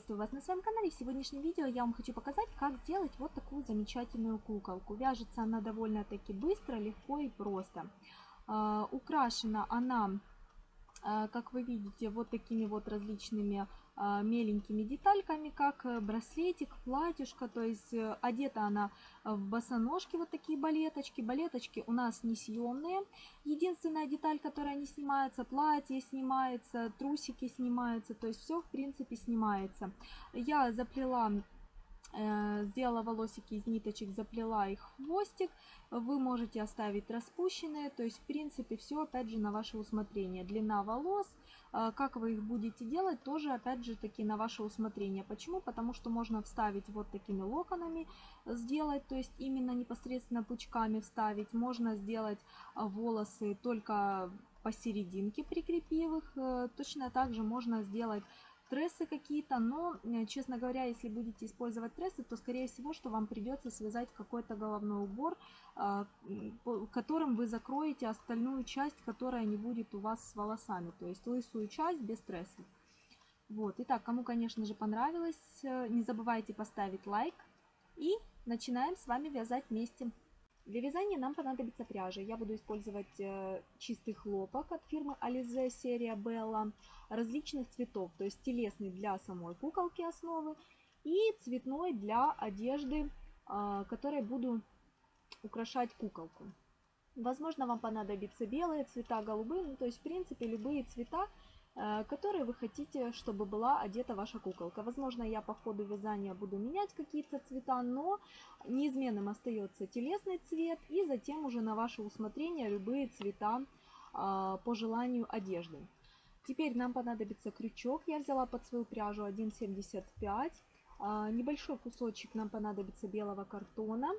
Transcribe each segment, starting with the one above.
Приветствую вас на своем канале. В сегодняшнем видео я вам хочу показать, как сделать вот такую замечательную куколку. Вяжется она довольно-таки быстро, легко и просто. Э, украшена она а, как вы видите, вот такими вот различными а, меленькими детальками, как э, браслетик, платьюшко, то есть э, одета она в босоножки, вот такие балеточки. Балеточки у нас несъемные. Единственная деталь, которая не снимается, платье снимается, трусики снимаются, то есть все в принципе снимается. Я заплела Э, сделала волосики из ниточек, заплела их в хвостик. Вы можете оставить распущенные, то есть в принципе все опять же на ваше усмотрение. Длина волос, э, как вы их будете делать, тоже опять же таки на ваше усмотрение. Почему? Потому что можно вставить вот такими локонами, сделать, то есть именно непосредственно пучками вставить. Можно сделать э, волосы только посерединке прикрепив их. Точно так же можно сделать трессы какие-то, но, э, честно говоря, если будете использовать трессы, то, скорее всего, что вам придется связать какой-то головной убор, а, которым вы закроете остальную часть, которая не будет у вас с волосами, то есть лысую часть без трессов. Вот, итак, кому, конечно же, понравилось, э, не забывайте поставить лайк и начинаем с вами вязать вместе. Для вязания нам понадобится пряжа. Я буду использовать э, чистый хлопок от фирмы Alize серия Bella различных цветов. То есть телесный для самой куколки основы и цветной для одежды, э, которой буду украшать куколку. Возможно, вам понадобятся белые цвета, голубые, ну, то есть, в принципе, любые цвета, Э, которые вы хотите, чтобы была одета ваша куколка. Возможно, я по ходу вязания буду менять какие-то цвета, но неизменным остается телесный цвет и затем уже на ваше усмотрение любые цвета а, по желанию одежды. Теперь нам понадобится крючок. Я взяла под свою пряжу 1,75. А, небольшой кусочек нам понадобится белого картона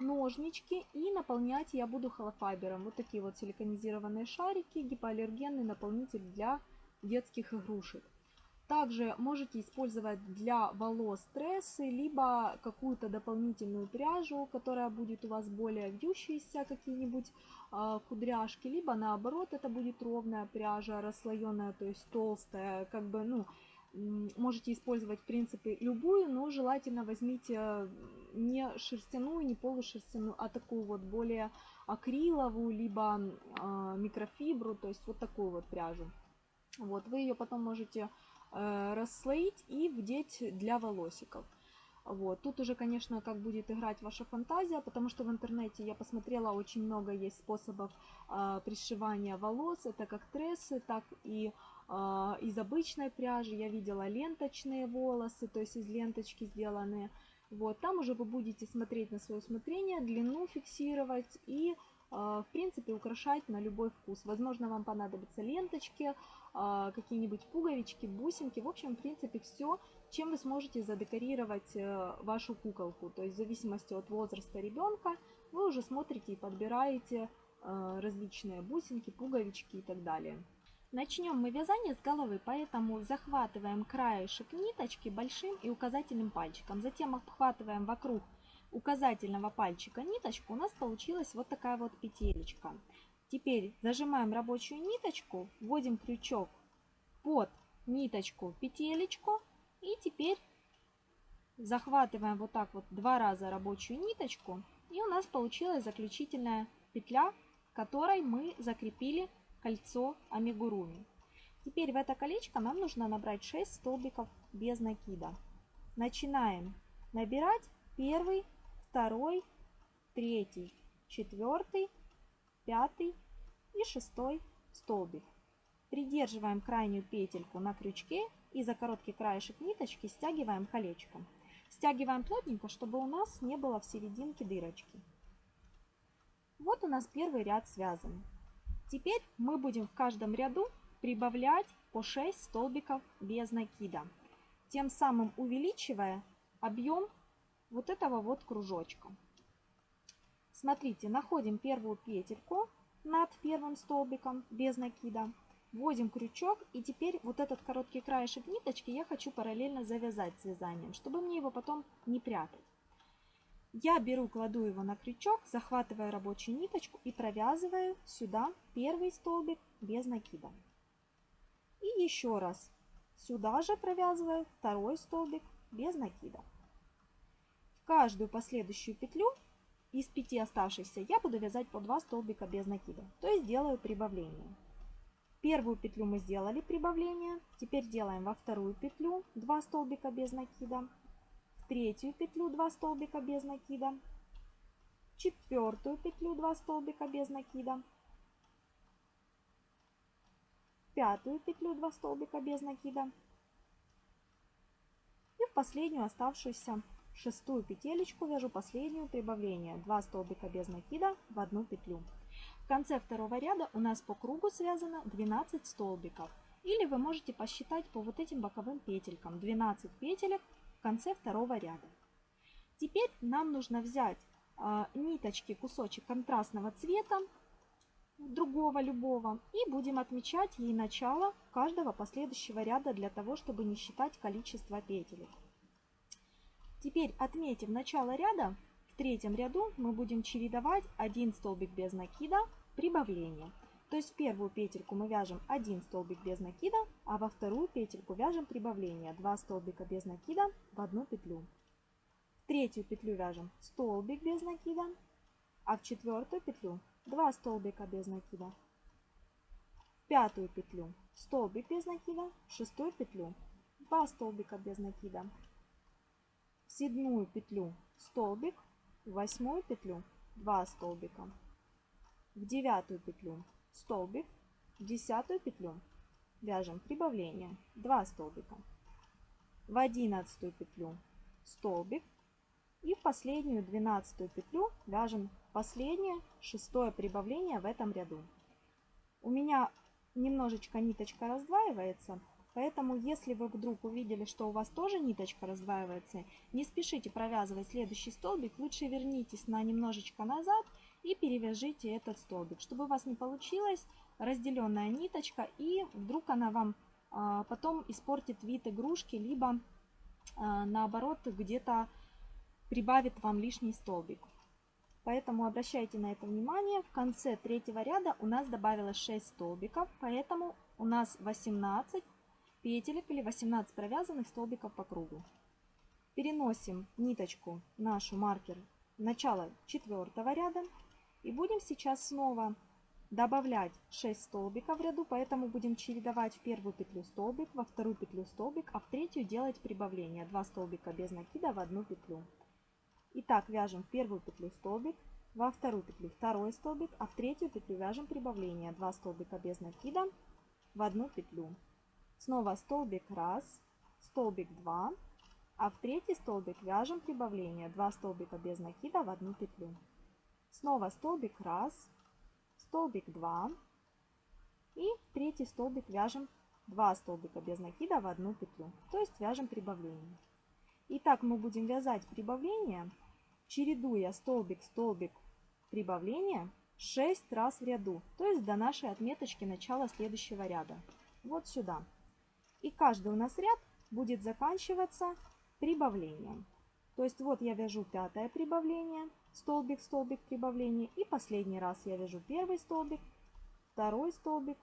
ножнички и наполнять я буду холофайбером. Вот такие вот силиконизированные шарики, гипоаллергенный наполнитель для детских игрушек. Также можете использовать для волос трессы, либо какую-то дополнительную пряжу, которая будет у вас более вьющаяся, какие-нибудь э, кудряшки, либо наоборот это будет ровная пряжа, расслоенная, то есть толстая, как бы, ну, можете использовать в принципе любую, но желательно возьмите не шерстяную, не полушерстяную, а такую вот более акриловую, либо э, микрофибру, то есть вот такую вот пряжу. Вот, вы ее потом можете э, расслоить и вдеть для волосиков. Вот. Тут уже, конечно, как будет играть ваша фантазия, потому что в интернете я посмотрела, очень много есть способов э, пришивания волос. Это как трессы, так и э, из обычной пряжи. Я видела ленточные волосы, то есть из ленточки сделанные. Вот. Там уже вы будете смотреть на свое усмотрение, длину фиксировать и а, в принципе, украшать на любой вкус. Возможно, вам понадобятся ленточки, какие-нибудь пуговички, бусинки. В общем, в принципе, все, чем вы сможете задекорировать э, вашу куколку. То есть, в зависимости от возраста ребенка, вы уже смотрите и подбираете э, различные бусинки, пуговички и так далее. Начнем мы вязание с головы, поэтому захватываем краешек ниточки большим и указательным пальчиком. Затем обхватываем вокруг указательного пальчика ниточку, у нас получилась вот такая вот петелечка. Теперь зажимаем рабочую ниточку, вводим крючок под ниточку петелечку и теперь захватываем вот так вот два раза рабочую ниточку и у нас получилась заключительная петля, которой мы закрепили кольцо амигуруми. Теперь в это колечко нам нужно набрать 6 столбиков без накида. Начинаем набирать первый второй, третий, четвертый, пятый и шестой столбик. Придерживаем крайнюю петельку на крючке и за короткий краешек ниточки стягиваем колечком. Стягиваем плотненько, чтобы у нас не было в серединке дырочки. Вот у нас первый ряд связан. Теперь мы будем в каждом ряду прибавлять по 6 столбиков без накида, тем самым увеличивая объем вот этого вот кружочка. Смотрите, находим первую петельку над первым столбиком без накида, вводим крючок и теперь вот этот короткий краешек ниточки я хочу параллельно завязать с вязанием, чтобы мне его потом не прятать. Я беру, кладу его на крючок, захватываю рабочую ниточку и провязываю сюда первый столбик без накида. И еще раз Сюда же провязываю второй столбик без накида. В каждую последующую петлю из 5 оставшихся я буду вязать по 2 столбика без накида, то есть делаю прибавление. Первую петлю мы сделали прибавление, теперь делаем во вторую петлю 2 столбика без накида, в третью петлю 2 столбика без накида, в четвертую петлю 2 столбика без накида, в пятую петлю 2 столбика без накида и в последнюю оставшуюся шестую петелечку вяжу последнюю прибавление 2 столбика без накида в одну петлю. В конце второго ряда у нас по кругу связано 12 столбиков. Или вы можете посчитать по вот этим боковым петелькам 12 петелек в конце второго ряда. Теперь нам нужно взять э, ниточки, кусочек контрастного цвета, другого любого, и будем отмечать ей начало каждого последующего ряда для того, чтобы не считать количество петелек. Теперь отметив начало ряда, в третьем ряду мы будем чередовать один столбик без накида, прибавление. То есть в первую петельку мы вяжем один столбик без накида, а во вторую петельку вяжем прибавление. 2 столбика без накида в одну петлю. В третью петлю вяжем столбик без накида, а в четвертую петлю 2 столбика без накида. В пятую петлю столбик без накида, в шестую петлю 2 столбика без накида седьмую петлю столбик, в восьмую петлю 2 столбика, в девятую петлю столбик, в десятую петлю вяжем прибавление 2 столбика, в одиннадцатую петлю столбик и в последнюю двенадцатую петлю вяжем последнее шестое прибавление в этом ряду. У меня немножечко ниточка раздваивается, Поэтому, если вы вдруг увидели, что у вас тоже ниточка раздваивается, не спешите провязывать следующий столбик, лучше вернитесь на немножечко назад и перевяжите этот столбик, чтобы у вас не получилась разделенная ниточка и вдруг она вам а, потом испортит вид игрушки, либо а, наоборот где-то прибавит вам лишний столбик. Поэтому обращайте на это внимание. В конце третьего ряда у нас добавилось 6 столбиков, поэтому у нас 18 петелек или 18 провязанных столбиков по кругу. Переносим ниточку, нашу маркер, в начало четвертого ряда. И будем сейчас снова добавлять 6 столбиков в ряду, поэтому будем чередовать в первую петлю столбик, во вторую петлю столбик, а в третью делать прибавление. 2 столбика без накида в одну петлю. Итак, вяжем в первую петлю столбик, во вторую петлю второй столбик, а в третью петлю вяжем прибавление. 2 столбика без накида в одну петлю. Снова столбик 1, столбик 2, а в третий столбик вяжем прибавление 2 столбика без накида в одну петлю. Снова столбик 1, столбик 2 и третий столбик вяжем 2 столбика без накида в одну петлю, то есть вяжем прибавление. Итак, мы будем вязать прибавление, чередуя столбик, столбик, прибавление 6 раз в ряду, то есть до нашей отметочки начала следующего ряда. Вот сюда. И каждый у нас ряд будет заканчиваться прибавлением. То есть вот я вяжу пятое прибавление, столбик, столбик, прибавление. И последний раз я вяжу первый столбик, второй столбик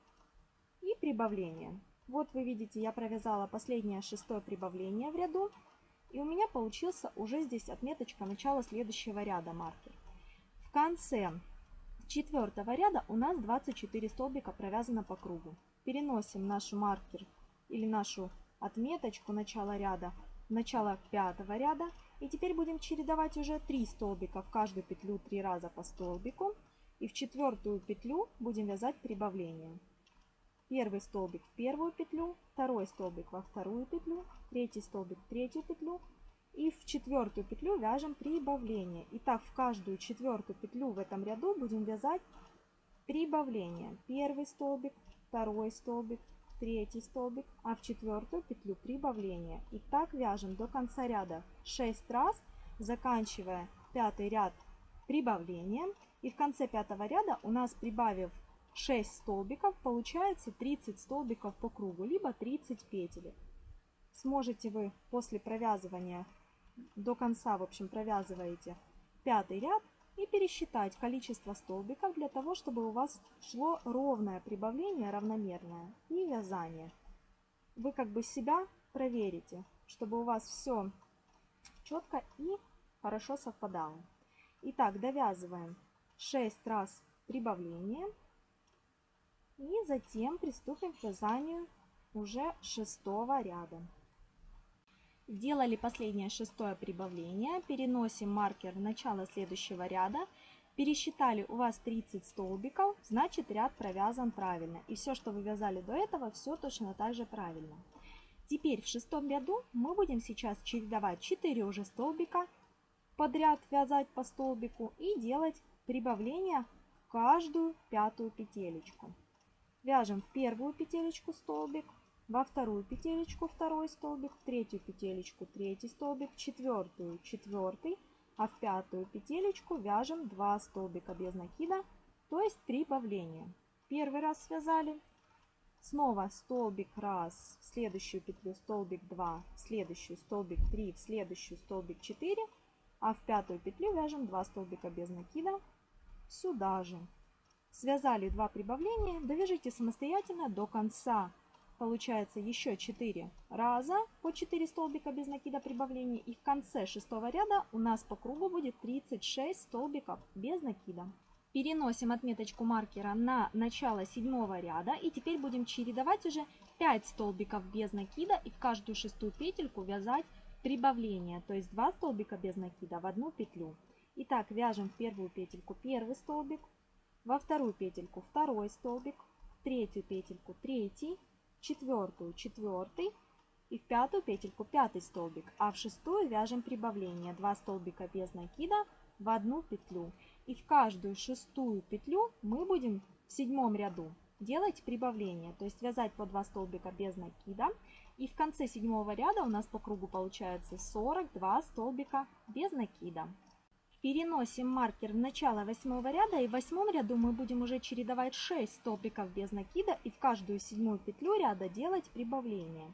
и прибавление. Вот вы видите, я провязала последнее шестое прибавление в ряду. И у меня получился уже здесь отметочка начала следующего ряда маркер. В конце четвертого ряда у нас 24 столбика провязано по кругу. Переносим наш маркер или нашу отметочку начала ряда в начало пятого ряда. И теперь будем чередовать уже 3 столбика в каждую петлю 3 раза по столбику. И в четвертую петлю будем вязать прибавление. Первый столбик в первую петлю, второй столбик во вторую петлю, третий столбик в третью петлю. И в четвертую петлю вяжем прибавление. Итак, в каждую четвертую петлю в этом ряду будем вязать прибавление. Первый столбик, второй столбик, третий столбик, а в четвертую петлю прибавление. И так вяжем до конца ряда 6 раз, заканчивая пятый ряд прибавлением. И в конце пятого ряда у нас прибавив 6 столбиков, получается 30 столбиков по кругу, либо 30 петель. Сможете вы после провязывания до конца, в общем, провязываете пятый ряд, и пересчитать количество столбиков для того, чтобы у вас шло ровное прибавление, равномерное и вязание. вы как бы себя проверите, чтобы у вас все четко и хорошо совпадало. Итак, довязываем 6 раз прибавление. И затем приступим к вязанию уже шестого ряда. Сделали последнее шестое прибавление. Переносим маркер в начало следующего ряда. Пересчитали у вас 30 столбиков, значит ряд провязан правильно. И все, что вы вязали до этого, все точно так же правильно. Теперь в шестом ряду мы будем сейчас чередовать 4 уже столбика подряд, вязать по столбику и делать прибавление в каждую пятую петелечку. Вяжем в первую петелечку столбик, во вторую петелечку второй столбик, в третью петелечку третий столбик, в четвертую четвертый, а в пятую петелечку вяжем 2 столбика без накида, то есть прибавления. Первый раз связали, снова столбик раз, в следующую петлю столбик 2, в следующую столбик 3, в следующую столбик 4, а в пятую петлю вяжем 2 столбика без накида сюда же. Связали 2 прибавления, довяжите самостоятельно до конца получается еще 4 раза по 4 столбика без накида прибавления. И в конце шестого ряда у нас по кругу будет 36 столбиков без накида. Переносим отметочку маркера на начало седьмого ряда. И теперь будем чередовать уже 5 столбиков без накида и в каждую шестую петельку вязать прибавление. То есть 2 столбика без накида в одну петлю. Итак, вяжем в первую петельку первый столбик, во вторую петельку второй столбик, в третью петельку третий, четвертую четвертый и в пятую петельку пятый столбик, а в шестую вяжем прибавление 2 столбика без накида в одну петлю. И в каждую шестую петлю мы будем в седьмом ряду делать прибавление, то есть вязать по 2 столбика без накида. И в конце седьмого ряда у нас по кругу получается 42 столбика без накида. Переносим маркер в начало восьмого ряда и в восьмом ряду мы будем уже чередовать 6 столбиков без накида и в каждую седьмую петлю ряда делать прибавление.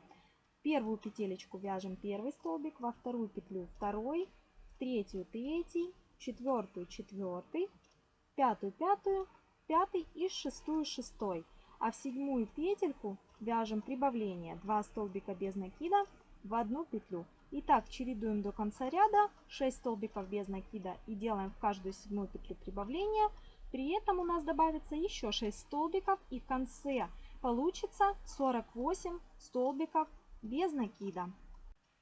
В первую петелечку вяжем первый столбик, во вторую петлю второй, в третью третий, четвертую четвертый, пятую пятую, пятый и шестую шестой. А в седьмую петельку вяжем прибавление 2 столбика без накида в одну петлю. Итак, чередуем до конца ряда 6 столбиков без накида и делаем в каждую седьмую петлю прибавления. При этом у нас добавится еще 6 столбиков и в конце получится 48 столбиков без накида.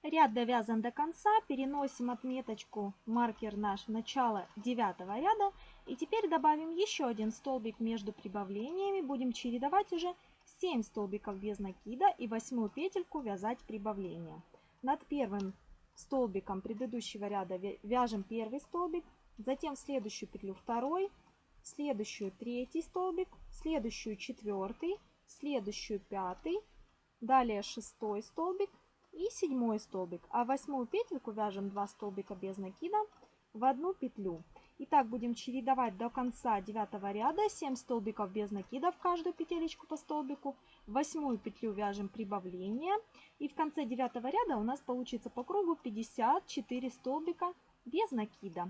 Ряд довязан до конца, переносим отметочку маркер наш в начало 9 ряда. И теперь добавим еще один столбик между прибавлениями. Будем чередовать уже 7 столбиков без накида и восьмую петельку вязать прибавление. Над первым столбиком предыдущего ряда вяжем первый столбик, затем в следующую петлю второй, в следующую третий столбик, в следующую четвертый, в следующую пятый, далее шестой столбик и седьмой столбик. А восьмую петельку вяжем 2 столбика без накида в одну петлю. Итак, будем чередовать до конца девятого ряда 7 столбиков без накида в каждую петелечку по столбику. Восьмую петлю вяжем прибавление. И в конце девятого ряда у нас получится по кругу 54 столбика без накида.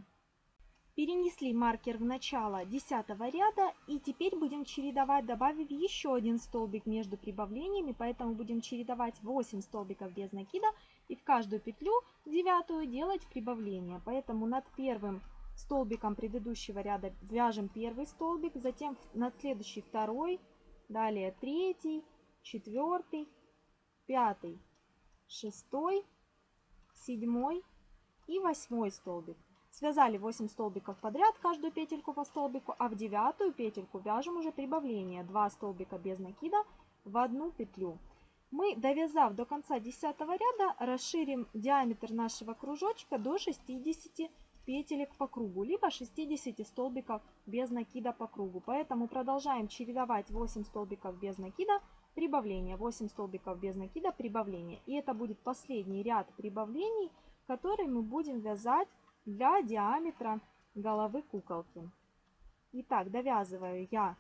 Перенесли маркер в начало 10 ряда и теперь будем чередовать, добавив еще один столбик между прибавлениями, поэтому будем чередовать 8 столбиков без накида и в каждую петлю девятую делать прибавление. Поэтому над первым столбиком предыдущего ряда вяжем первый столбик, затем над следующий второй, далее третий, четвертый, пятый, шестой, седьмой и восьмой столбик. Связали 8 столбиков подряд, каждую петельку по столбику, а в девятую петельку вяжем уже прибавление. 2 столбика без накида в одну петлю. Мы, довязав до конца 10 ряда, расширим диаметр нашего кружочка до 60 петелек по кругу, либо 60 столбиков без накида по кругу. Поэтому продолжаем чередовать 8 столбиков без накида, прибавление, 8 столбиков без накида, прибавление. И это будет последний ряд прибавлений, который мы будем вязать для диаметра головы куколки. Итак, довязываю я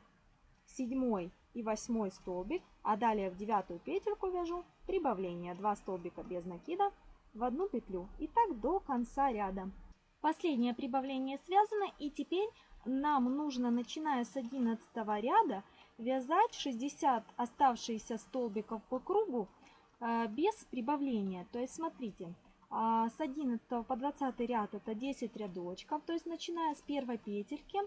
седьмой и восьмой столбик, а далее в девятую петельку вяжу прибавление 2 столбика без накида в одну петлю. И так до конца ряда. Последнее прибавление связано, и теперь нам нужно, начиная с 11 ряда, вязать 60 оставшихся столбиков по кругу э, без прибавления. То есть смотрите, а, с 11 по 20 ряд это 10 рядочков, то есть начиная с первой петельки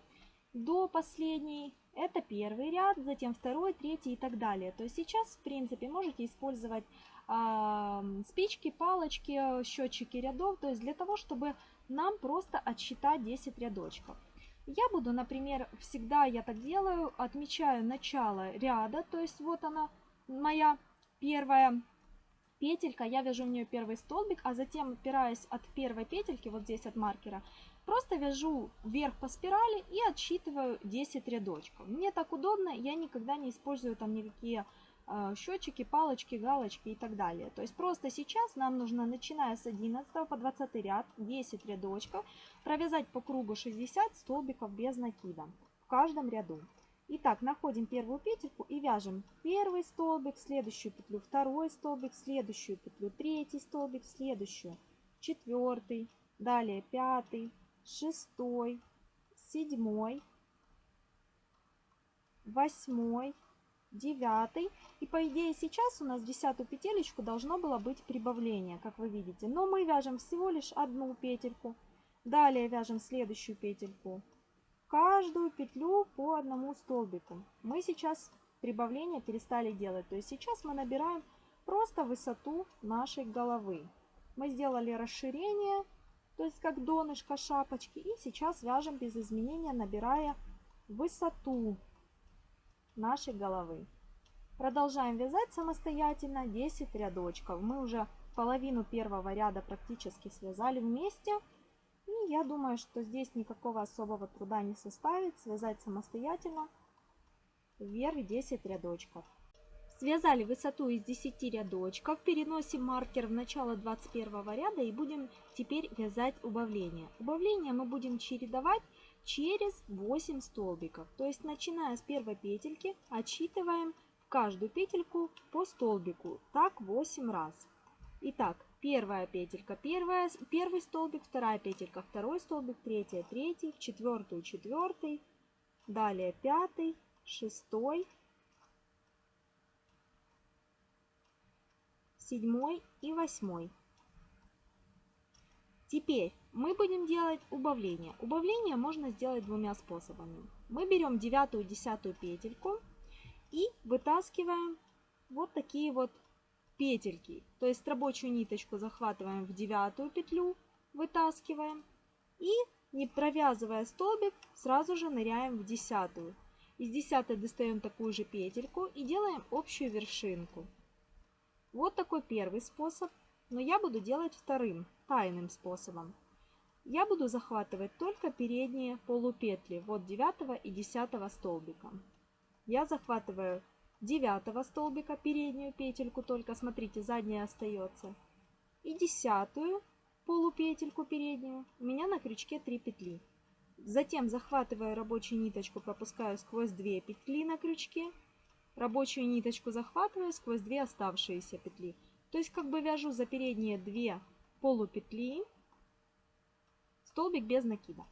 до последней это первый ряд, затем второй, третий и так далее. То есть сейчас, в принципе, можете использовать э, спички, палочки, счетчики рядов, то есть для того, чтобы нам просто отсчитать 10 рядочков. Я буду, например, всегда я так делаю, отмечаю начало ряда, то есть вот она моя первая петелька, я вяжу в нее первый столбик, а затем, опираясь от первой петельки, вот здесь от маркера, просто вяжу вверх по спирали и отсчитываю 10 рядочков. Мне так удобно, я никогда не использую там никакие счетчики, палочки, галочки и так далее. То есть просто сейчас нам нужно, начиная с 11 по 20 ряд, 10 рядочков, провязать по кругу 60 столбиков без накида в каждом ряду. Итак, находим первую петельку и вяжем первый столбик, следующую петлю, второй столбик, следующую петлю, третий столбик, следующую, четвертый, далее пятый, шестой, седьмой, восьмой, девятый. И по идее сейчас у нас десятую петелечку должно было быть прибавление, как вы видите. Но мы вяжем всего лишь одну петельку. Далее вяжем следующую петельку каждую петлю по одному столбику. Мы сейчас прибавление перестали делать. То есть сейчас мы набираем просто высоту нашей головы. Мы сделали расширение, то есть как донышко шапочки. И сейчас вяжем без изменения, набирая высоту нашей головы. Продолжаем вязать самостоятельно 10 рядочков. Мы уже половину первого ряда практически связали вместе. И я думаю, что здесь никакого особого труда не составит связать самостоятельно вверх 10 рядочков. Связали высоту из 10 рядочков, переносим маркер в начало 21 ряда и будем теперь вязать убавление. Убавление мы будем чередовать через 8 столбиков. То есть начиная с первой петельки отсчитываем в каждую петельку по столбику. Так 8 раз. Итак, первая петелька, первая, первый столбик, вторая петелька, второй столбик, третья, третий, четвертую, четвертый, далее пятый, шестой, седьмой и восьмой. Теперь мы будем делать убавление. Убавление можно сделать двумя способами. Мы берем девятую, десятую петельку и вытаскиваем вот такие вот петельки. То есть рабочую ниточку захватываем в девятую петлю, вытаскиваем и не провязывая столбик, сразу же ныряем в десятую. Из десятой достаем такую же петельку и делаем общую вершинку. Вот такой первый способ, но я буду делать вторым, тайным способом. Я буду захватывать только передние полупетли, вот 9 и 10 столбика. Я захватываю 9 столбика переднюю петельку, только смотрите, задняя остается. И десятую полупетельку переднюю. У меня на крючке 3 петли. Затем захватываю рабочую ниточку, пропускаю сквозь 2 петли на крючке. Рабочую ниточку захватываю сквозь 2 оставшиеся петли. То есть как бы вяжу за передние 2 полупетли столбик без накида.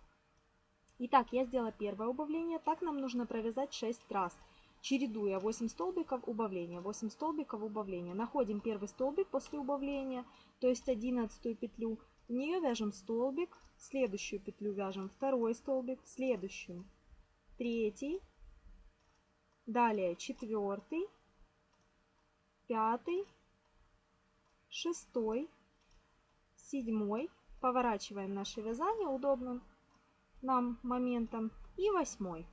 Итак, я сделала первое убавление. Так нам нужно провязать 6 раз чередуя 8 столбиков убавления, 8 столбиков убавления. Находим первый столбик после убавления, то есть 11 петлю. В нее вяжем столбик, следующую петлю вяжем второй столбик, следующую третий, далее четвертый, пятый, шестой, седьмой. Поворачиваем наше вязание удобным нам моментом и восьмой.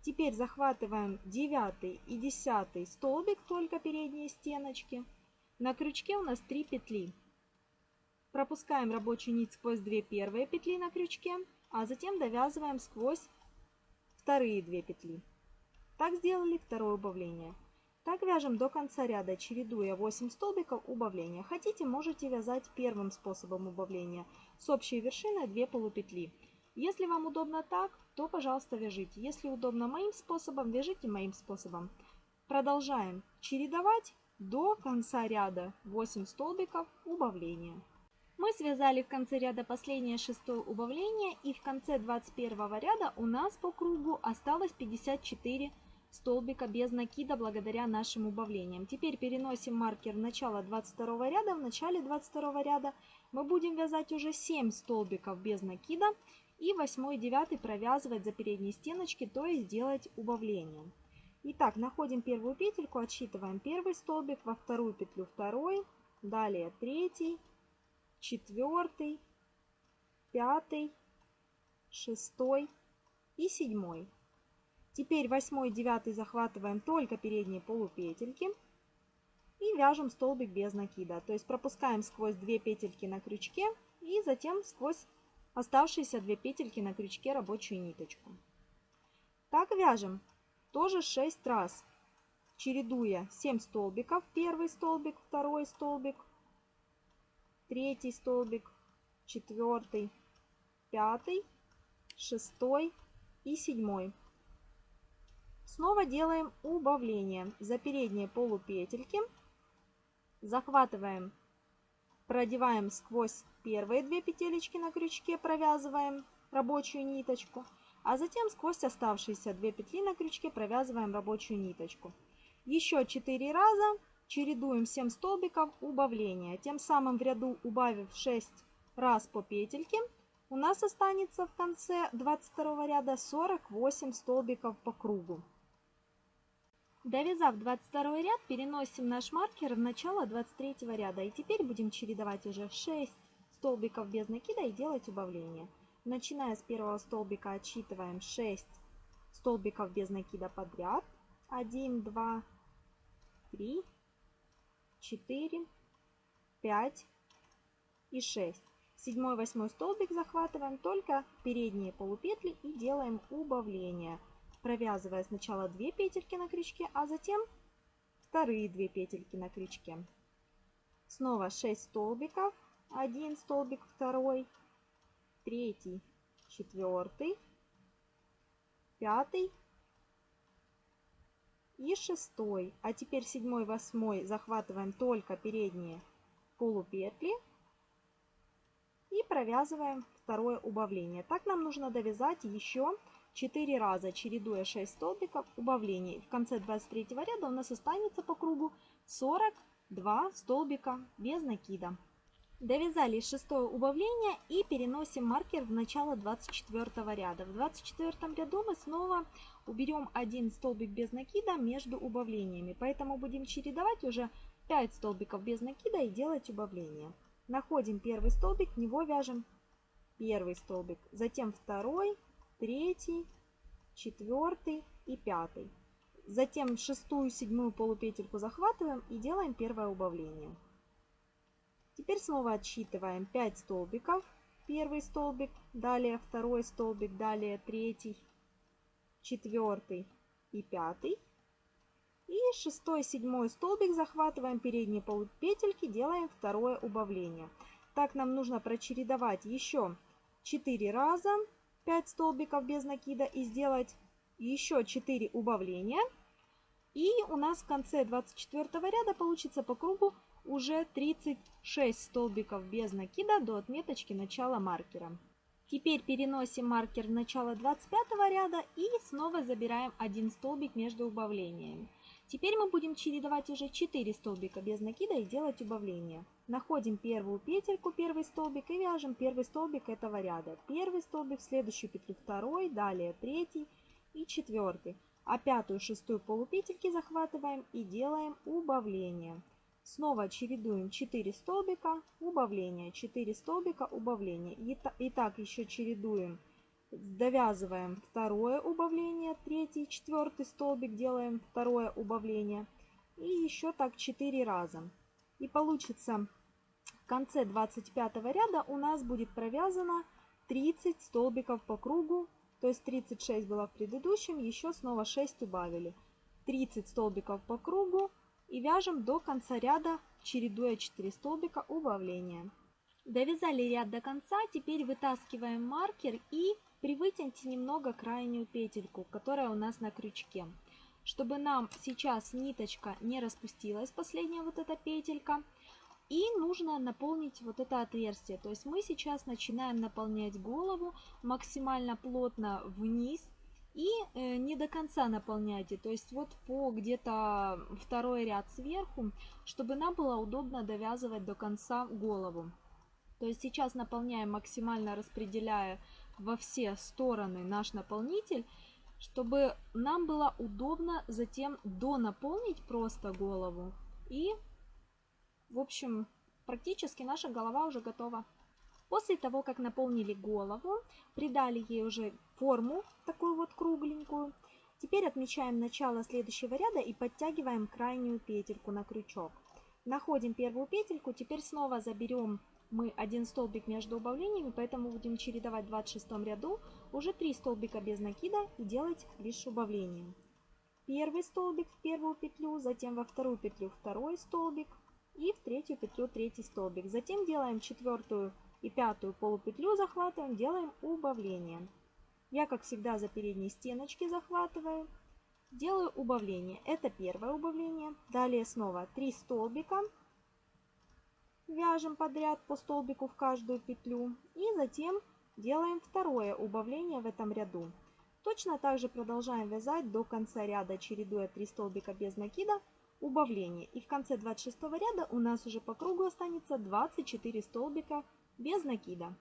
Теперь захватываем 9 и 10 столбик, только передние стеночки. На крючке у нас 3 петли. Пропускаем рабочую нить сквозь 2 первые петли на крючке, а затем довязываем сквозь вторые 2 петли. Так сделали второе убавление. Так вяжем до конца ряда, чередуя 8 столбиков убавления. Хотите, можете вязать первым способом убавления с общей вершиной 2 полупетли. Если вам удобно так, то, пожалуйста, вяжите. Если удобно моим способом, вяжите моим способом. Продолжаем чередовать до конца ряда 8 столбиков убавления. Мы связали в конце ряда последнее шестое убавление и в конце 21 ряда у нас по кругу осталось 54 столбика без накида благодаря нашим убавлениям. Теперь переносим маркер в начало 22 ряда. В начале 22 ряда мы будем вязать уже 7 столбиков без накида и 8 и 9 провязывать за передние стеночки, то есть делать убавление. Итак, находим первую петельку, отсчитываем первый столбик, во вторую петлю второй, далее третий, четвертый, пятый, шестой и седьмой. Теперь восьмой и девятый захватываем только передние полупетельки и вяжем столбик без накида. То есть пропускаем сквозь две петельки на крючке и затем сквозь оставшиеся две петельки на крючке рабочую ниточку. Так вяжем тоже 6 раз, чередуя 7 столбиков. Первый столбик, второй столбик, третий столбик, четвертый, пятый, шестой и седьмой. Снова делаем убавление за передние полупетельки. Захватываем, продеваем сквозь первые две петелечки на крючке, провязываем рабочую ниточку, а затем сквозь оставшиеся две петли на крючке провязываем рабочую ниточку. Еще 4 раза чередуем 7 столбиков убавления. Тем самым в ряду убавив 6 раз по петельке, у нас останется в конце 22 ряда 48 столбиков по кругу. Довязав 22 ряд, переносим наш маркер в начало 23 ряда. И теперь будем чередовать уже 6 столбиков без накида и делать убавление. Начиная с первого столбика отсчитываем 6 столбиков без накида подряд. 1, 2, 3, 4, 5 и 6. Седьмой, восьмой столбик захватываем только передние полупетли и делаем убавление провязывая сначала 2 петельки на крючке, а затем вторые 2 петельки на крючке. Снова 6 столбиков, 1 столбик, второй, третий, четвертый, пятый и шестой. А теперь седьмой, восьмой захватываем только передние полупетли и провязываем второе убавление. Так нам нужно довязать еще 4 раза, чередуя 6 столбиков убавлений. В конце 23 ряда у нас останется по кругу 42 столбика без накида. Довязали шестое убавление и переносим маркер в начало 24 ряда. В 24 ряду мы снова уберем один столбик без накида между убавлениями. Поэтому будем чередовать уже 5 столбиков без накида и делать убавление. Находим первый столбик, в него вяжем первый столбик, затем второй, третий, четвертый и пятый. Затем шестую, седьмую полупетельку захватываем и делаем первое убавление. Теперь снова отсчитываем 5 столбиков. Первый столбик, далее второй столбик, далее третий, четвертый и пятый. И шестой, седьмой столбик захватываем передние полупетельки, делаем второе убавление. Так нам нужно прочередовать еще 4 раза 5 столбиков без накида и сделать еще 4 убавления. И у нас в конце 24 ряда получится по кругу уже 36 столбиков без накида до отметочки начала маркера. Теперь переносим маркер в начало 25 ряда и снова забираем один столбик между убавлениями. Теперь мы будем чередовать уже 4 столбика без накида и делать убавление. Находим первую петельку, первый столбик и вяжем первый столбик этого ряда. Первый столбик, следующую петлю второй, далее третий и четвертый. А пятую, шестую полупетельки захватываем и делаем убавление. Снова чередуем 4 столбика, убавление, 4 столбика, убавление. И так еще чередуем довязываем второе убавление, третий, четвертый столбик делаем второе убавление. И еще так 4 раза. И получится в конце 25 ряда у нас будет провязано 30 столбиков по кругу. То есть 36 было в предыдущем, еще снова 6 убавили. 30 столбиков по кругу и вяжем до конца ряда, чередуя 4 столбика убавления. Довязали ряд до конца, теперь вытаскиваем маркер и Привытяните немного крайнюю петельку, которая у нас на крючке. Чтобы нам сейчас ниточка не распустилась, последняя вот эта петелька. И нужно наполнить вот это отверстие. То есть мы сейчас начинаем наполнять голову максимально плотно вниз, И э, не до конца наполняйте, то есть вот по где-то второй ряд сверху, чтобы нам было удобно довязывать до конца голову. То есть сейчас наполняем максимально распределяя во все стороны наш наполнитель, чтобы нам было удобно затем донаполнить просто голову. И, в общем, практически наша голова уже готова. После того, как наполнили голову, придали ей уже форму, такую вот кругленькую, теперь отмечаем начало следующего ряда и подтягиваем крайнюю петельку на крючок. Находим первую петельку, теперь снова заберем мы один столбик между убавлениями, поэтому будем чередовать в 26 ряду уже 3 столбика без накида и делать лишь убавление. Первый столбик в первую петлю, затем во вторую петлю второй столбик и в третью петлю третий столбик. Затем делаем четвертую и пятую полупетлю захватываем, делаем убавление. Я, как всегда, за передние стеночки захватываю. Делаю убавление. Это первое убавление. Далее снова 3 столбика. Вяжем подряд по столбику в каждую петлю. И затем делаем второе убавление в этом ряду. Точно так же продолжаем вязать до конца ряда, чередуя 3 столбика без накида, убавление. И в конце 26 ряда у нас уже по кругу останется 24 столбика без накида.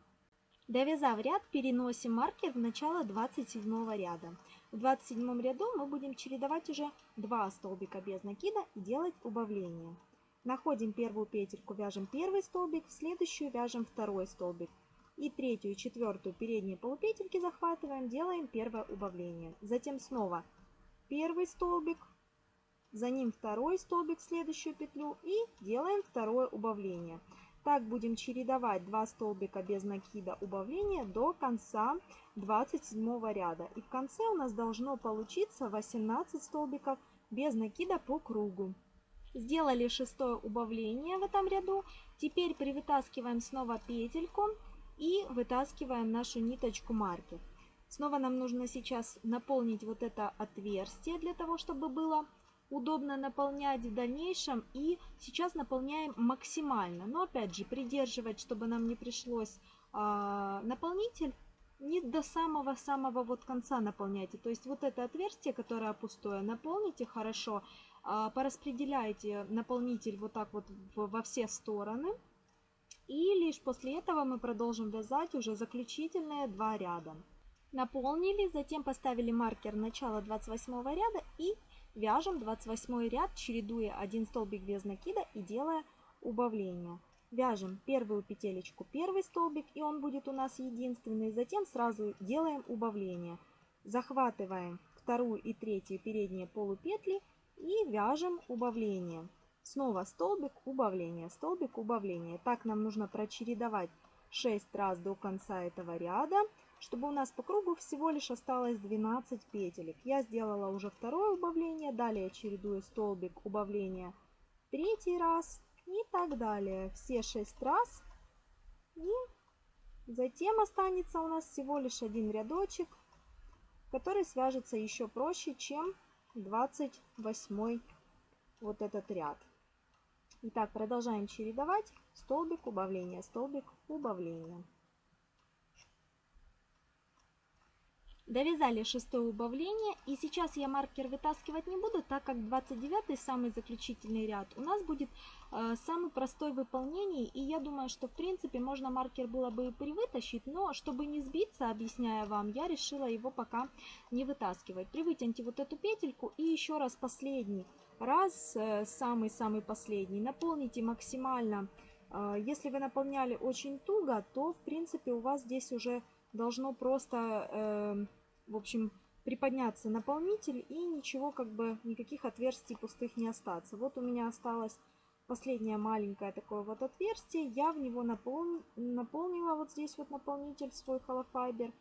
Довязав ряд, переносим маркер в начало 27 ряда. В 27 ряду мы будем чередовать уже 2 столбика без накида и делать убавление. Находим первую петельку, вяжем первый столбик, в следующую вяжем второй столбик. И третью и четвертую передние полупетельки захватываем, делаем первое убавление. Затем снова первый столбик, за ним второй столбик в следующую петлю и делаем второе убавление. Так будем чередовать 2 столбика без накида убавления до конца 27 ряда. И в конце у нас должно получиться 18 столбиков без накида по кругу. Сделали шестое убавление в этом ряду. Теперь привытаскиваем снова петельку и вытаскиваем нашу ниточку маркер. Снова нам нужно сейчас наполнить вот это отверстие для того, чтобы было удобно наполнять в дальнейшем. И сейчас наполняем максимально. Но опять же, придерживать, чтобы нам не пришлось а, наполнитель не до самого-самого вот конца наполняйте. То есть вот это отверстие, которое пустое, наполните хорошо, а, пораспределяйте наполнитель вот так вот во все стороны. И лишь после этого мы продолжим вязать уже заключительные два ряда. Наполнили, затем поставили маркер начала 28 ряда и Вяжем 28 ряд, чередуя один столбик без накида и делая убавление. Вяжем первую петелечку, первый столбик, и он будет у нас единственный. Затем сразу делаем убавление. Захватываем вторую и третью передние полупетли и вяжем убавление. Снова столбик, убавление, столбик, убавление. Так нам нужно прочередовать 6 раз до конца этого ряда чтобы у нас по кругу всего лишь осталось 12 петелек. Я сделала уже второе убавление, далее чередую столбик убавления третий раз и так далее. Все 6 раз. И затем останется у нас всего лишь один рядочек, который свяжется еще проще, чем 28 вот этот ряд. Итак, продолжаем чередовать столбик убавления, столбик убавления. Довязали шестое убавление. И сейчас я маркер вытаскивать не буду, так как 29 самый заключительный ряд у нас будет э, самый простой в выполнении. И я думаю, что в принципе можно маркер было бы и привытащить, но чтобы не сбиться, объясняя вам, я решила его пока не вытаскивать. Привытяните вот эту петельку и еще раз последний раз, э, самый-самый последний, наполните максимально. Э, если вы наполняли очень туго, то в принципе у вас здесь уже должно просто... В общем, приподняться наполнитель и ничего, как бы, никаких отверстий пустых не остаться. Вот у меня осталось последнее маленькое такое вот отверстие. Я в него напол... наполнила вот здесь вот наполнитель свой холофайбер.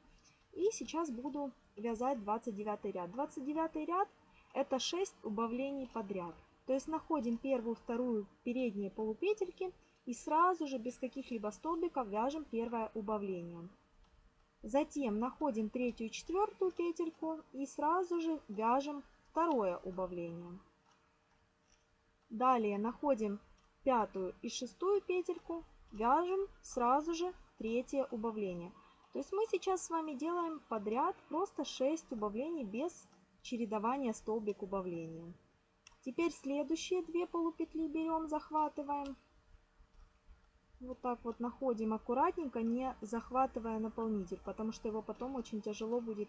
И сейчас буду вязать 29 ряд. 29 ряд это 6 убавлений подряд. То есть находим первую, вторую передние полупетельки и сразу же без каких-либо столбиков вяжем первое убавление. Затем находим третью и четвертую петельку и сразу же вяжем второе убавление. Далее находим пятую и шестую петельку, вяжем сразу же третье убавление. То есть мы сейчас с вами делаем подряд просто 6 убавлений без чередования столбик убавления. Теперь следующие две полупетли берем, захватываем. Вот так вот находим аккуратненько, не захватывая наполнитель, потому что его потом очень тяжело будет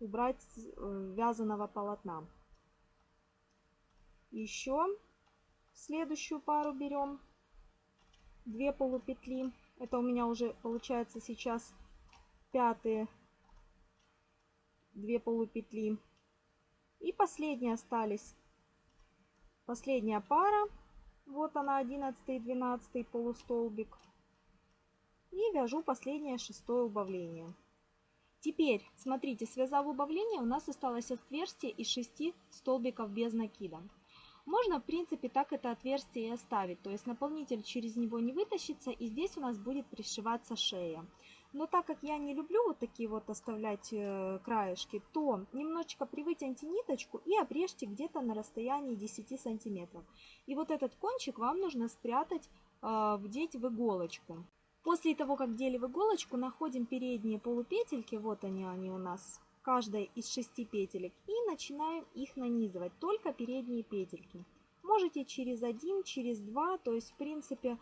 убрать с э, вязаного полотна. Еще следующую пару берем. Две полупетли. Это у меня уже получается сейчас пятые две полупетли. И последние остались. Последняя пара. Вот она, 11 и 12 полустолбик. И вяжу последнее шестое убавление. Теперь, смотрите, связав убавление, у нас осталось отверстие из 6 столбиков без накида. Можно, в принципе, так это отверстие и оставить, то есть наполнитель через него не вытащится, и здесь у нас будет пришиваться шея. Но так как я не люблю вот такие вот оставлять э, краешки, то немножечко привытяните ниточку и обрежьте где-то на расстоянии 10 сантиметров. И вот этот кончик вам нужно спрятать, э, вдеть в иголочку. После того, как дели в иголочку, находим передние полупетельки, вот они, они у нас, каждая из шести петелек, и начинаем их нанизывать, только передние петельки. Можете через один, через два, то есть, в принципе,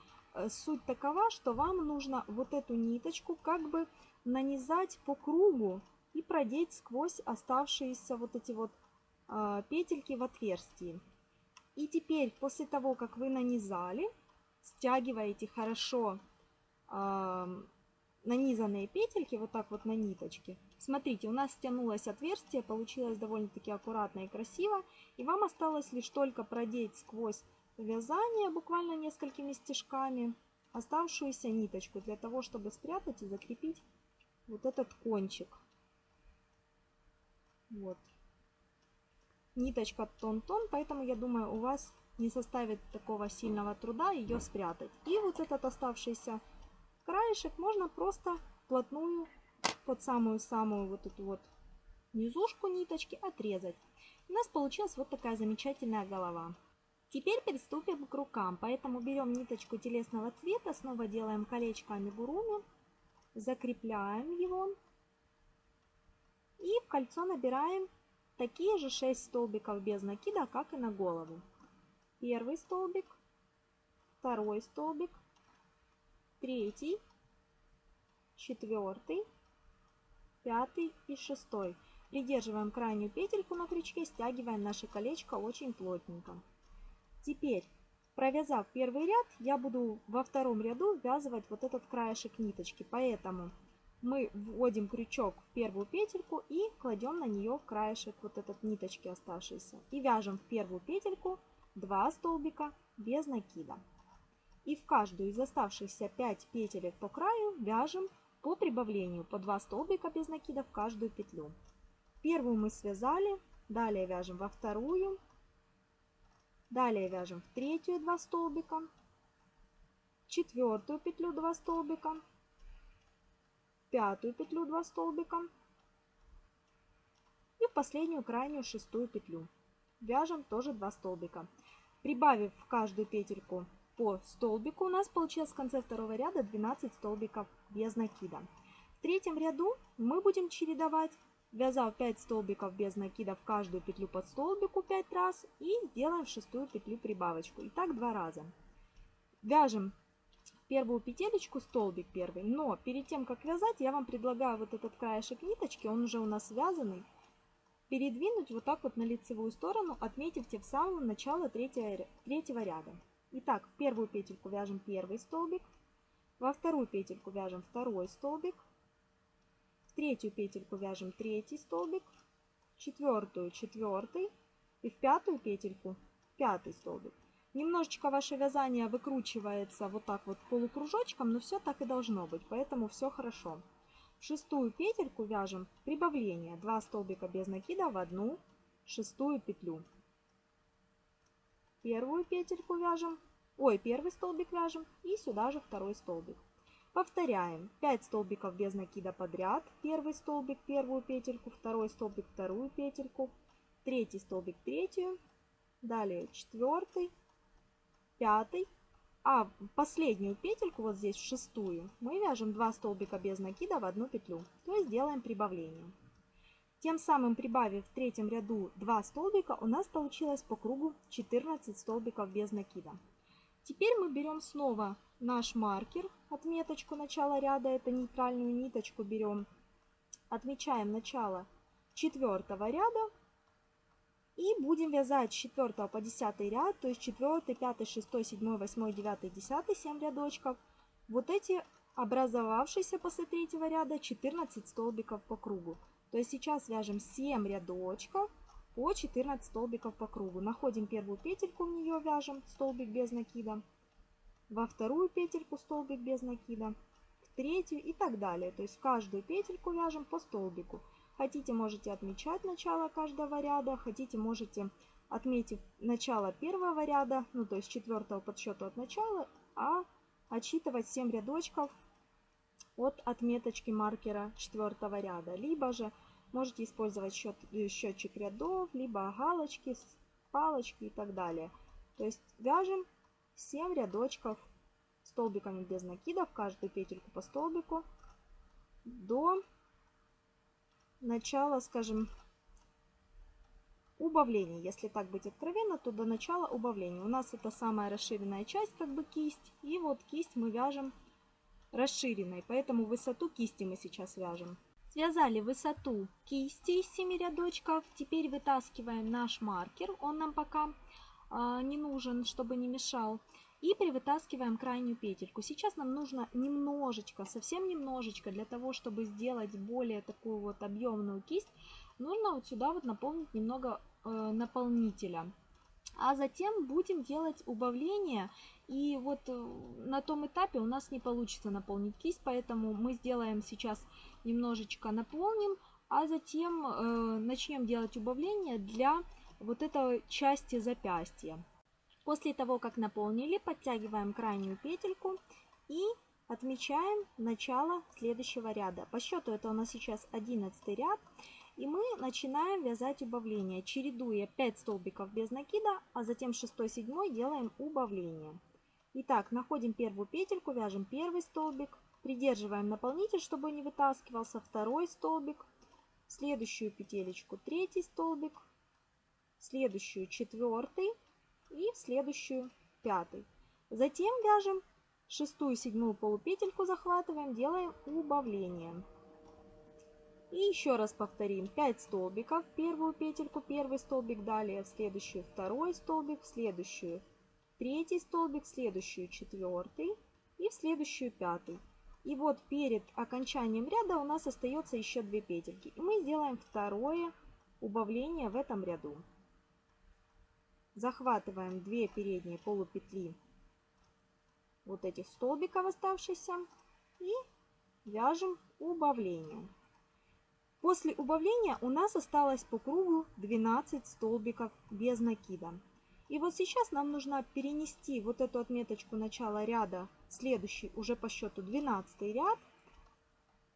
суть такова, что вам нужно вот эту ниточку как бы нанизать по кругу и продеть сквозь оставшиеся вот эти вот э, петельки в отверстии. И теперь, после того, как вы нанизали, стягиваете хорошо э, нанизанные петельки вот так вот на ниточке. Смотрите, у нас стянулось отверстие, получилось довольно-таки аккуратно и красиво. И вам осталось лишь только продеть сквозь вязание буквально несколькими стежками оставшуюся ниточку для того, чтобы спрятать и закрепить вот этот кончик. Вот. Ниточка тон-тон, поэтому я думаю, у вас не составит такого сильного труда ее спрятать. И вот этот оставшийся краешек можно просто вплотную под самую-самую вот эту вот низушку ниточки отрезать. У нас получилась вот такая замечательная голова. Теперь приступим к рукам, поэтому берем ниточку телесного цвета, снова делаем колечко амигуруми, закрепляем его и в кольцо набираем такие же 6 столбиков без накида, как и на голову. Первый столбик, второй столбик, третий, четвертый, пятый и шестой. Придерживаем крайнюю петельку на крючке, стягиваем наше колечко очень плотненько. Теперь, провязав первый ряд, я буду во втором ряду ввязывать вот этот краешек ниточки. Поэтому мы вводим крючок в первую петельку и кладем на нее краешек вот этот ниточки оставшейся. И вяжем в первую петельку 2 столбика без накида. И в каждую из оставшихся 5 петелек по краю вяжем по прибавлению по 2 столбика без накида в каждую петлю. Первую мы связали, далее вяжем во вторую, Далее вяжем в третью 2 столбика, четвертую петлю 2 столбика, пятую петлю 2 столбика и в последнюю крайнюю шестую петлю. Вяжем тоже 2 столбика. Прибавив в каждую петельку по столбику, у нас получилось в конце второго ряда 12 столбиков без накида. В третьем ряду мы будем чередовать Вязав 5 столбиков без накида в каждую петлю под столбику 5 раз и делаем шестую петлю прибавочку. И так два раза. Вяжем первую петелечку, столбик первый, но перед тем, как вязать, я вам предлагаю вот этот краешек ниточки, он уже у нас связанный, передвинуть вот так вот на лицевую сторону, отметив в самом начало третьего, третьего ряда. Итак, в первую петельку вяжем первый столбик, во вторую петельку вяжем второй столбик, в третью петельку вяжем третий столбик, четвертую четвертый и в пятую петельку пятый столбик. Немножечко ваше вязание выкручивается вот так вот полукружочком, но все так и должно быть, поэтому все хорошо. В шестую петельку вяжем прибавление 2 столбика без накида в одну шестую петлю. Первую петельку вяжем, ой, первый столбик вяжем и сюда же второй столбик. Повторяем 5 столбиков без накида подряд. Первый столбик, первую петельку, второй столбик, вторую петельку, третий столбик, третью, далее четвертый, пятый, А последнюю петельку, вот здесь шестую, мы вяжем 2 столбика без накида в одну петлю. То есть делаем прибавление. Тем самым прибавив в третьем ряду 2 столбика, у нас получилось по кругу 14 столбиков без накида. Теперь мы берем снова наш маркер, отметочку начала ряда, это нейтральную ниточку берем, отмечаем начало четвертого ряда и будем вязать с 4 по 10 ряд, то есть 4, 5, 6, 7, 8, 9, 10, 7 рядочков. Вот эти образовавшиеся после третьего ряда 14 столбиков по кругу. То есть сейчас вяжем 7 рядочков по 14 столбиков по кругу. Находим первую петельку, в нее вяжем столбик без накида. Во вторую петельку столбик без накида. В третью и так далее. То есть в каждую петельку вяжем по столбику. Хотите, можете отмечать начало каждого ряда. Хотите, можете, отметив начало первого ряда, ну то есть четвертого подсчету от начала, а отсчитывать 7 рядочков от отметочки маркера четвертого ряда. Либо же можете использовать счет, э, счетчик рядов, либо галочки, палочки и так далее. То есть вяжем 7 рядочков столбиками без накидов, каждую петельку по столбику до начала, скажем, убавления. Если так быть откровенно, то до начала убавления. У нас это самая расширенная часть, как бы кисть. И вот кисть мы вяжем расширенной, поэтому высоту кисти мы сейчас вяжем. Связали высоту кисти из 7 рядочков. Теперь вытаскиваем наш маркер. Он нам пока не нужен, чтобы не мешал. И перевытаскиваем крайнюю петельку. Сейчас нам нужно немножечко, совсем немножечко, для того, чтобы сделать более такую вот объемную кисть, нужно вот сюда вот наполнить немного э, наполнителя. А затем будем делать убавление. И вот э, на том этапе у нас не получится наполнить кисть, поэтому мы сделаем сейчас немножечко наполним, а затем э, начнем делать убавление для вот этой части запястья. После того, как наполнили, подтягиваем крайнюю петельку и отмечаем начало следующего ряда. По счету это у нас сейчас 11 ряд. И мы начинаем вязать убавление, чередуя 5 столбиков без накида, а затем 6-7 делаем убавление. Итак, находим первую петельку, вяжем первый столбик, придерживаем наполнитель, чтобы не вытаскивался, второй столбик, следующую петелечку третий столбик, следующую четвертый, и следующую пятый. Затем вяжем шестую, седьмую полупетельку захватываем, делаем убавление. И еще раз повторим 5 столбиков, первую петельку, первый столбик, далее в следующую второй столбик, в следующую третий столбик, в следующую четвертый и в следующую пятый. И вот перед окончанием ряда у нас остается еще 2 петельки. И мы сделаем второе убавление в этом ряду. Захватываем 2 передние полупетли вот этих столбиков оставшихся и вяжем убавление. После убавления у нас осталось по кругу 12 столбиков без накида. И вот сейчас нам нужно перенести вот эту отметочку начала ряда, следующий уже по счету 12 ряд,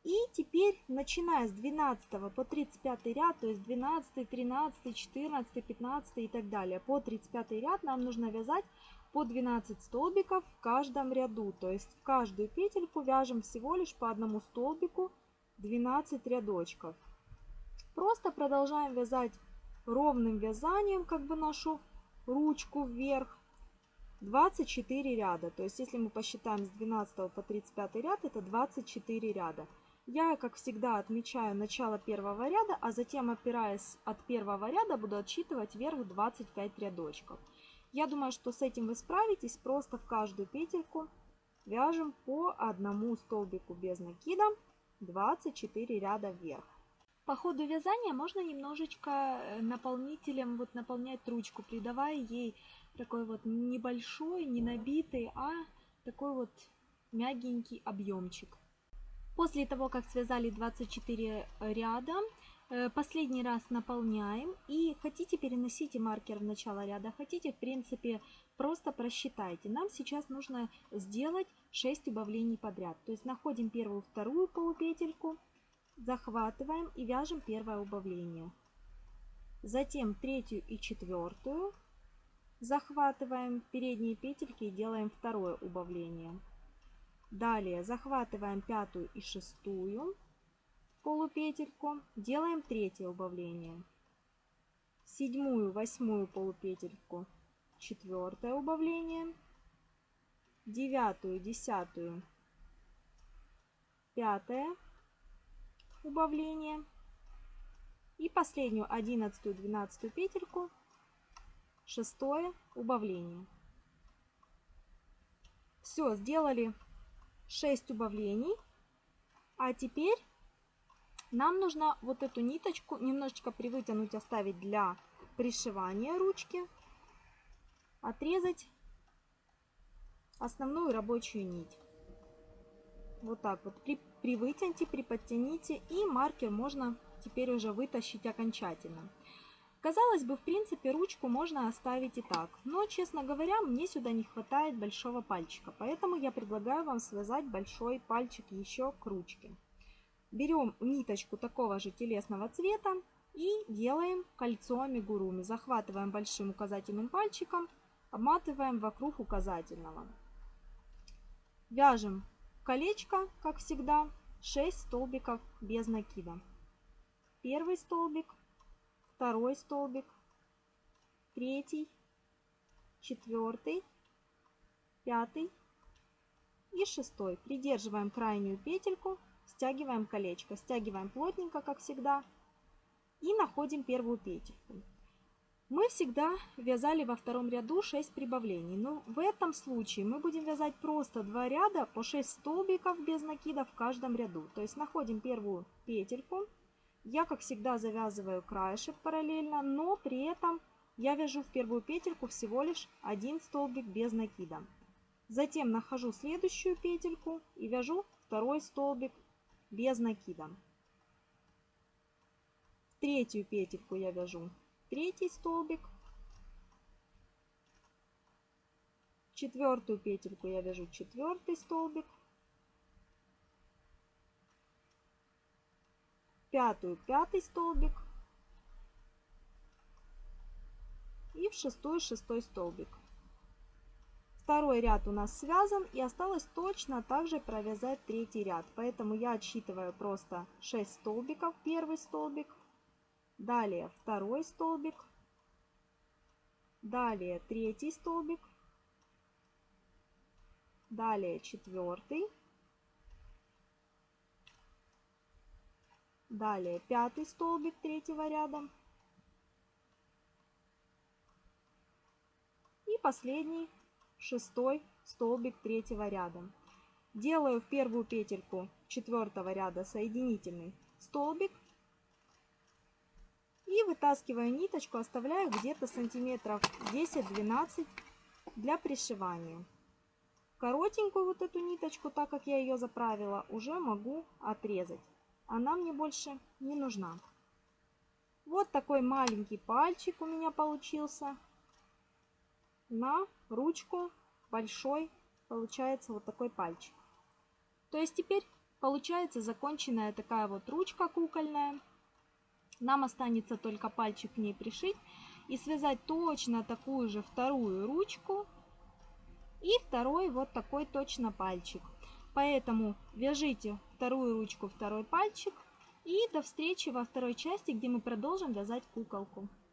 и теперь, начиная с 12 по 35 ряд, то есть 12, 13, 14, 15 и так далее, по 35 ряд нам нужно вязать по 12 столбиков в каждом ряду. То есть в каждую петельку вяжем всего лишь по одному столбику 12 рядочков. Просто продолжаем вязать ровным вязанием, как бы нашу ручку вверх. 24 ряда. То есть если мы посчитаем с 12 по 35 ряд, это 24 ряда. Я, как всегда, отмечаю начало первого ряда, а затем, опираясь от первого ряда, буду отсчитывать вверх 25 рядочков. Я думаю, что с этим вы справитесь. Просто в каждую петельку вяжем по одному столбику без накида 24 ряда вверх. По ходу вязания можно немножечко э, наполнителем вот наполнять ручку, придавая ей такой вот небольшой, не набитый, а такой вот мягенький объемчик. После того, как связали 24 ряда, э, последний раз наполняем. И хотите переносите маркер в начало ряда, хотите, в принципе, просто просчитайте. Нам сейчас нужно сделать 6 убавлений подряд. То есть находим первую, вторую полупетельку, захватываем и вяжем первое убавление. Затем третью и четвертую. захватываем передние петельки и делаем второе убавление. Далее захватываем пятую и шестую полупетельку, делаем третье убавление. Седьмую, восьмую полупетельку, четвертое убавление. Девятую, десятую, пятое убавление. И последнюю, одиннадцатую, двенадцатую петельку, шестое убавление. Все, сделали 6 убавлений. А теперь нам нужно вот эту ниточку немножечко привытянуть, оставить для пришивания ручки. Отрезать основную рабочую нить. Вот так вот. При, привытяните, приподтяните. И маркер можно теперь уже вытащить окончательно. Казалось бы, в принципе, ручку можно оставить и так. Но, честно говоря, мне сюда не хватает большого пальчика. Поэтому я предлагаю вам связать большой пальчик еще к ручке. Берем ниточку такого же телесного цвета и делаем кольцо амигуруми. Захватываем большим указательным пальчиком, обматываем вокруг указательного. Вяжем колечко, как всегда, 6 столбиков без накида. Первый столбик, второй столбик, третий, четвертый, пятый и шестой. Придерживаем крайнюю петельку, стягиваем колечко, стягиваем плотненько, как всегда, и находим первую петельку. Мы всегда вязали во втором ряду 6 прибавлений, но в этом случае мы будем вязать просто 2 ряда по 6 столбиков без накида в каждом ряду. То есть находим первую петельку, я, как всегда, завязываю краешек параллельно, но при этом я вяжу в первую петельку всего лишь один столбик без накида. Затем нахожу следующую петельку и вяжу второй столбик без накида. Третью петельку я вяжу третий столбик. Четвертую петельку я вяжу четвертый столбик. Пятую пятый столбик и в шестую шестой столбик. Второй ряд у нас связан и осталось точно так же провязать третий ряд. Поэтому я отсчитываю просто 6 столбиков. Первый столбик, далее второй столбик, далее третий столбик, далее четвертый, Далее пятый столбик третьего ряда. И последний шестой столбик третьего ряда. Делаю в первую петельку четвертого ряда соединительный столбик. И вытаскиваю ниточку, оставляю где-то сантиметров 10-12 для пришивания. Коротенькую вот эту ниточку, так как я ее заправила, уже могу отрезать она мне больше не нужна. Вот такой маленький пальчик у меня получился. На ручку большой получается вот такой пальчик. То есть теперь получается законченная такая вот ручка кукольная. Нам останется только пальчик к ней пришить и связать точно такую же вторую ручку и второй вот такой точно пальчик. Поэтому вяжите вторую ручку, второй пальчик. И до встречи во второй части, где мы продолжим вязать куколку.